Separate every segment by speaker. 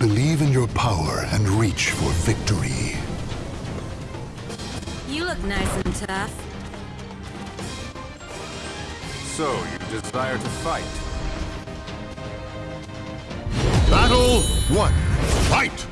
Speaker 1: Believe in your power and reach for victory.
Speaker 2: You look nice and tough.
Speaker 3: So, you desire to fight?
Speaker 1: Battle one. Fight!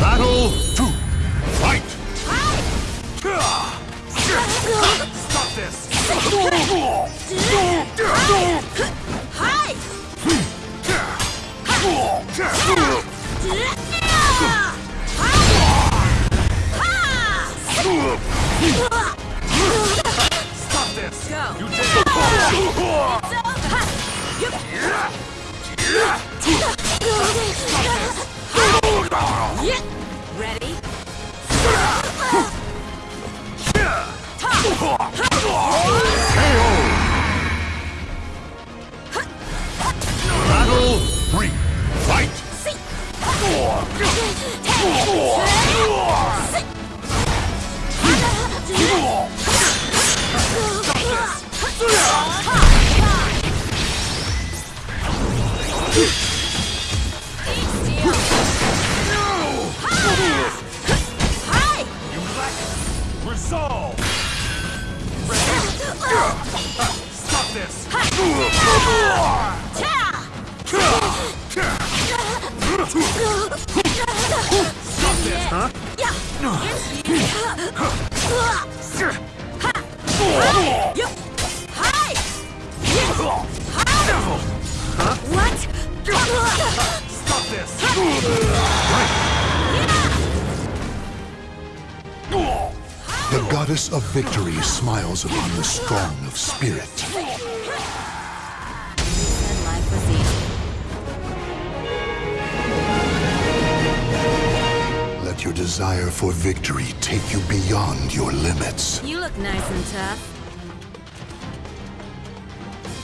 Speaker 1: Battle two. Fight!
Speaker 3: Stop this! Stop this!
Speaker 2: Go.
Speaker 3: You did it!
Speaker 2: Ready?
Speaker 3: Resolve! This! Stop this, huh? Stop this!
Speaker 1: The goddess of victory smiles upon the strong of spirit.
Speaker 2: Said life was easy.
Speaker 1: Let your desire for victory take you beyond your limits.
Speaker 2: You look nice and tough.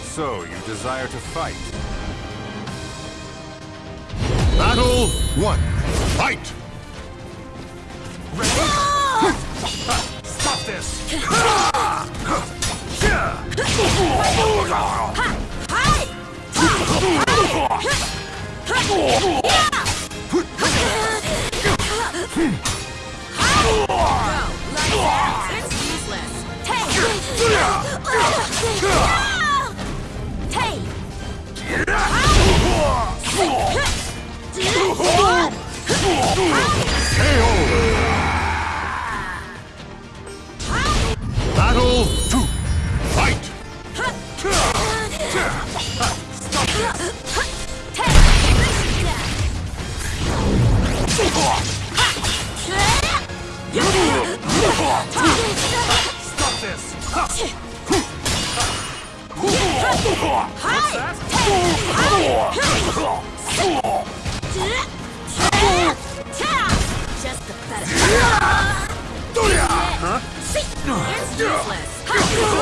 Speaker 3: So, you desire to fight?
Speaker 1: Battle one. Fight!
Speaker 3: Ready? Stop this!
Speaker 2: Go. Like that. It's useless.
Speaker 3: Just a
Speaker 2: better. Huh? It's useless.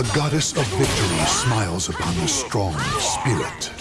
Speaker 1: The goddess of victory smiles upon the strong spirit.